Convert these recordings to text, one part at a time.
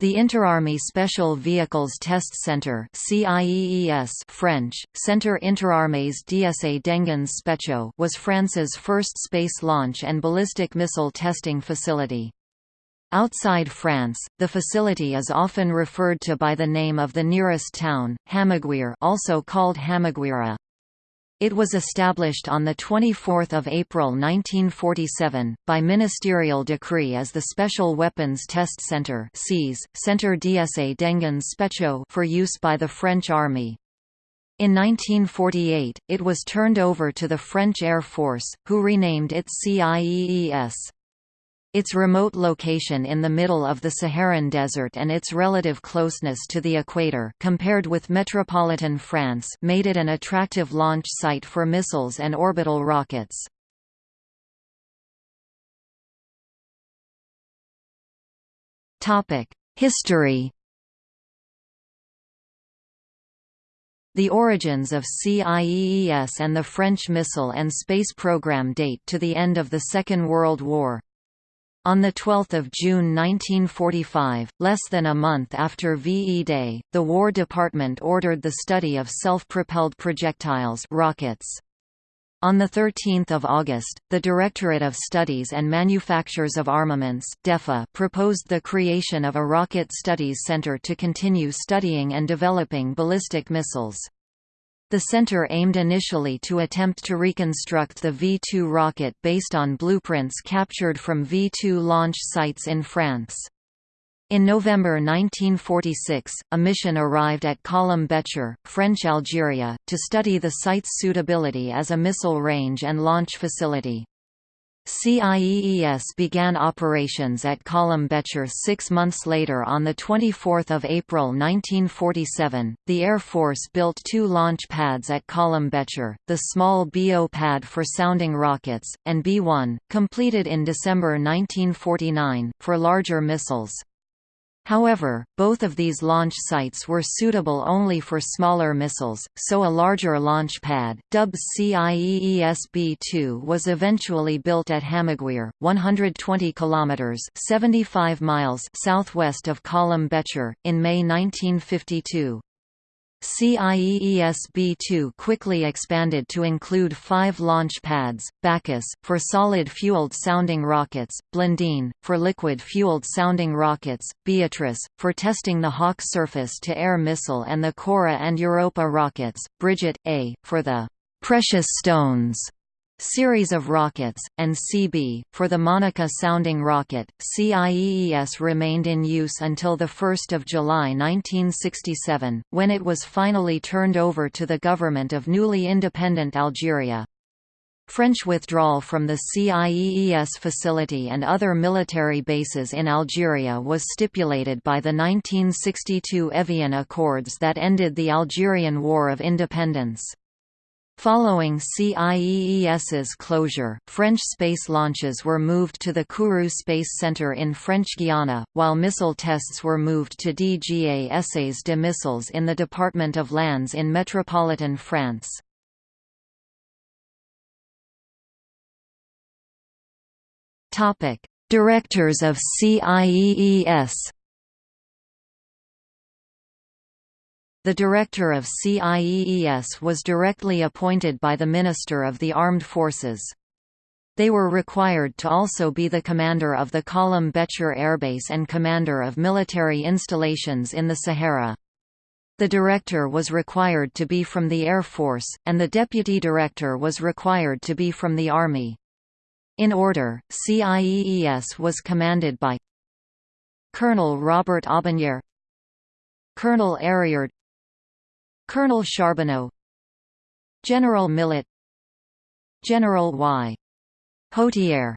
The Interarmy Special Vehicles Test CIEES French, Centre Interarmées d'Essai d'Engins Spéciaux was France's first space launch and ballistic missile testing facility. Outside France, the facility is often referred to by the name of the nearest town, Hammaguir also called Hammaguira. It was established on 24 April 1947, by ministerial decree as the Special Weapons Test Centre Centre d'Essai d'Engins Spéciaux for use by the French Army. In 1948, it was turned over to the French Air Force, who renamed it CIEES. Its remote location in the middle of the Saharan desert and its relative closeness to the equator compared with metropolitan France made it an attractive launch site for missiles and orbital rockets. History The origins of CIEES and the French missile and space program date to the end of the Second World War. On 12 June 1945, less than a month after VE Day, the War Department ordered the study of self-propelled projectiles rockets. On 13 August, the Directorate of Studies and Manufactures of Armaments DEFA proposed the creation of a Rocket Studies Center to continue studying and developing ballistic missiles. The center aimed initially to attempt to reconstruct the V-2 rocket based on blueprints captured from V-2 launch sites in France. In November 1946, a mission arrived at Colomb-Béchar, French Algeria, to study the site's suitability as a missile range and launch facility. CIEES began operations at Colomb-Béchar six months later on 24 April 1947. The Air Force built two launch pads at Colomb-Béchar, the small BO pad for sounding rockets, and B-1, completed in December 1949, for larger missiles. However, both of these launch sites were suitable only for smaller missiles, so a larger launch pad, dubbed CIEES-B2 was eventually built at Hammaguir, 120 kilometers (75 miles) southwest of Colomb-Béchar, in May 1952. CIEES-B2 quickly expanded to include five launch pads, Bacchus, for solid-fueled sounding rockets, Blandine, for liquid-fueled sounding rockets, Beatrice, for testing the Hawk surface-to-air missile and the Cora and Europa rockets, Brigitte, A, for the «precious stones» series of rockets, and CB, for the Monica sounding rocket. CIEES remained in use until 1 July 1967, when it was finally turned over to the government of newly independent Algeria. French withdrawal from the CIEES facility and other military bases in Algeria was stipulated by the 1962 Evian Accords that ended the Algerian War of Independence. Following CIEES's closure, French space launches were moved to the Kourou Space Center in French Guiana, while missile tests were moved to DGA de Missiles in the Department of Landes in metropolitan France. Directors of CIEES The director of CIEES was directly appointed by the Minister of the Armed Forces. They were required to also be the commander of the Colomb-Béchar Airbase and commander of military installations in the Sahara. The director was required to be from the Air Force, and the deputy director was required to be from the Army. In order, CIEES was commanded by Colonel Robert Aubanière Colonel Arriard Colonel Charbonneau General Millet General Y. Potier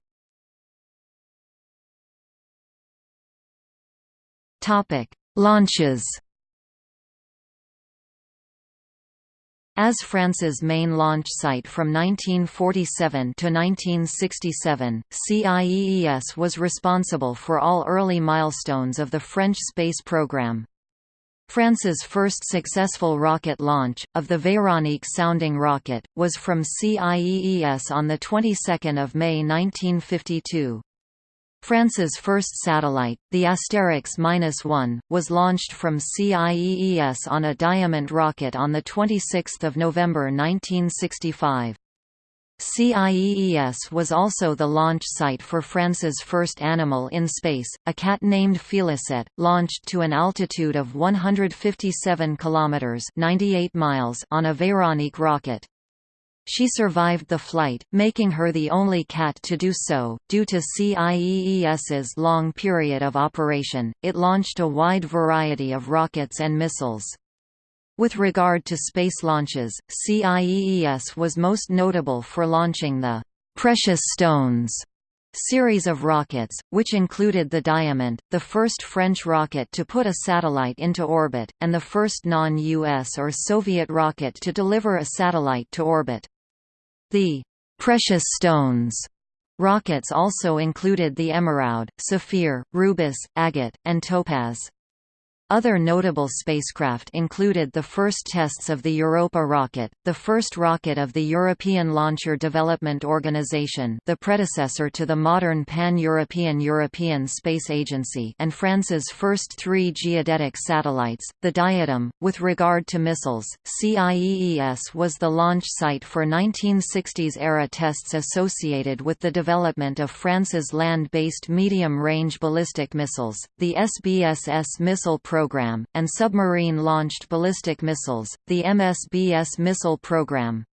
Topic: Launches. As France's main launch site from 1947 to 1967, CIEES was responsible for all early milestones of the French space program. France's first successful rocket launch, of the Véronique sounding rocket, was from CIEES on the 22nd of May 1952. France's first satellite, the Asterix-1, was launched from CIEES on a Diamant rocket on 26 November 1965. CIEES was also the launch site for France's first animal in space, a cat named Félicette, launched to an altitude of 157 kilometers (98 miles) on a Véronique rocket. She survived the flight, making her the only cat to do so. Due to CIEES's long period of operation, it launched a wide variety of rockets and missiles. With regard to space launches, CIEES was most notable for launching the Precious Stones series of rockets, which included the Diamant, the first French rocket to put a satellite into orbit, and the first non-US or Soviet rocket to deliver a satellite to orbit. The «precious stones» rockets also included the Emerald, Sapphire, Rubis, Agate, and Topaz. Other notable spacecraft included the first tests of the Europa rocket, the first rocket of the European Launcher Development Organization the predecessor to the modern Pan-European European Space Agency and France's first three geodetic satellites, the Diadem. With regard to missiles, CIEES was the launch site for 1960s-era tests associated with the development of France's land-based medium-range ballistic missiles, the SSBS missile program program, and submarine-launched ballistic missiles, the MSBS missile program.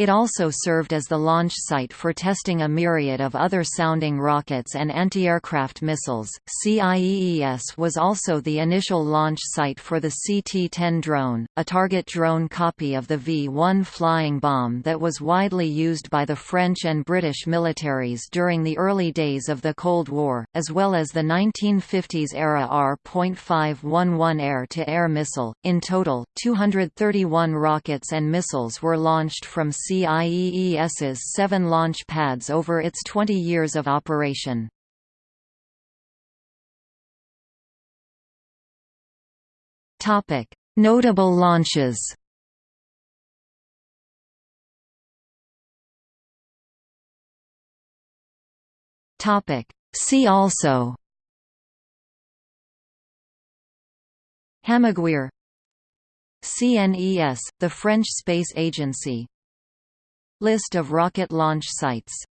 It also served as the launch site for testing a myriad of other sounding rockets and anti-aircraft missiles. CIEES was also the initial launch site for the CT-10 drone, a target drone copy of the V-1 flying bomb that was widely used by the French and British militaries during the early days of the Cold War, as well as the 1950s-era R.511 air-to-air missile. In total, 231 rockets and missiles were launched from CIEES's seven launch pads over its 20 years of operation. Notable launches See also Hammaguir CNES, the French space agency List of rocket launch sites